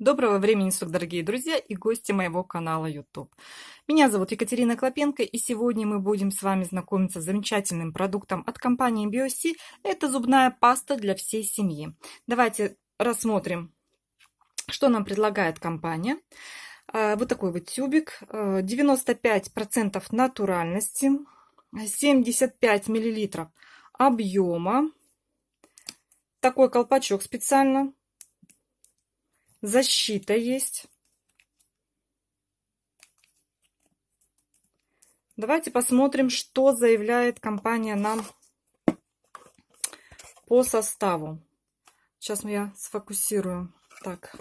Доброго времени суток, дорогие друзья и гости моего канала YouTube. Меня зовут Екатерина Клопенко, и сегодня мы будем с вами знакомиться с замечательным продуктом от компании BioC. Это зубная паста для всей семьи. Давайте рассмотрим, что нам предлагает компания. А, вот такой вот тюбик, 95% натуральности, 75 мл объема. Такой колпачок специально Защита есть. Давайте посмотрим, что заявляет компания нам по составу. Сейчас я сфокусирую. Так.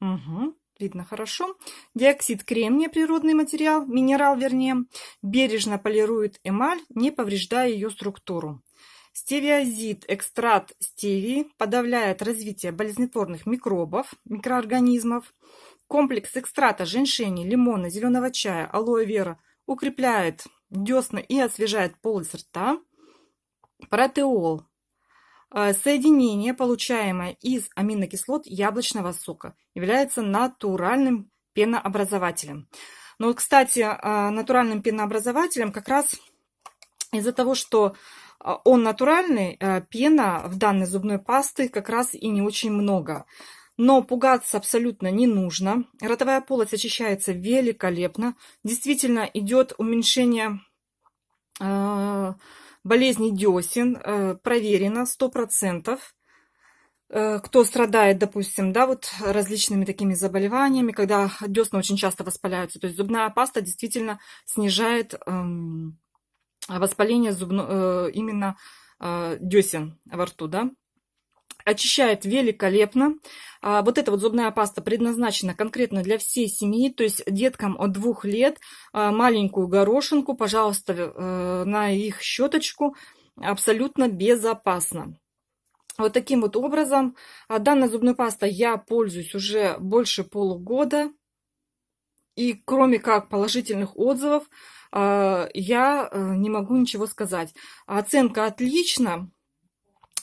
Угу, видно хорошо. Диоксид кремния, природный материал, минерал вернее, бережно полирует эмаль, не повреждая ее структуру. Стевиозид, экстракт стевии, подавляет развитие болезнетворных микробов, микроорганизмов. Комплекс экстрата женьшени, лимона, зеленого чая, алоэ вера укрепляет десна и освежает полость рта. Протеол. Э, соединение, получаемое из аминокислот яблочного сока, является натуральным пенообразователем. Но, кстати, э, натуральным пенообразователем как раз из-за того, что он натуральный, а, пена в данной зубной пасты как раз и не очень много. Но пугаться абсолютно не нужно. Ротовая полость очищается великолепно. Действительно идет уменьшение э, болезни десен. Проверено 100%. Э, кто страдает, допустим, да, вот различными такими заболеваниями, когда десна очень часто воспаляются. То есть зубная паста действительно снижает... Э, воспаление зубно, э, именно э, десен во рту, да. Очищает великолепно. А вот эта вот зубная паста предназначена конкретно для всей семьи, то есть деткам от двух лет а, маленькую горошинку, пожалуйста, э, на их щеточку абсолютно безопасно. Вот таким вот образом. А данной зубной пастой я пользуюсь уже больше полугода. И кроме как положительных отзывов, а, я э, не могу ничего сказать. Оценка отлично.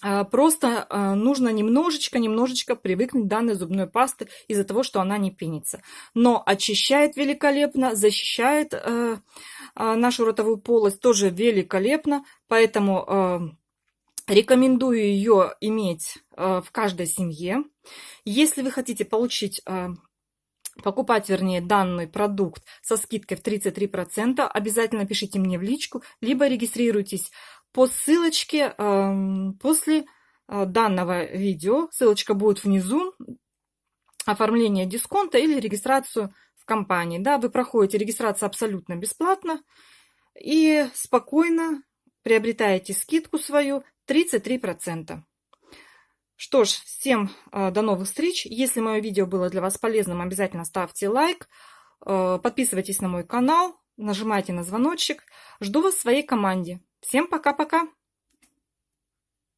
А, просто а, нужно немножечко, немножечко привыкнуть к данной зубной пасты из-за того, что она не пенится. Но очищает великолепно, защищает э, нашу ротовую полость тоже великолепно. Поэтому э, рекомендую ее иметь в каждой семье. Если вы хотите получить покупать, вернее, данный продукт со скидкой в 33%, обязательно пишите мне в личку, либо регистрируйтесь по ссылочке э, после э, данного видео. Ссылочка будет внизу. Оформление дисконта или регистрацию в компании. Да, вы проходите регистрацию абсолютно бесплатно и спокойно приобретаете скидку свою 33%. Что ж, всем э, до новых встреч. Если мое видео было для вас полезным, обязательно ставьте лайк, э, подписывайтесь на мой канал, нажимайте на звоночек. Жду вас в своей команде. Всем пока-пока!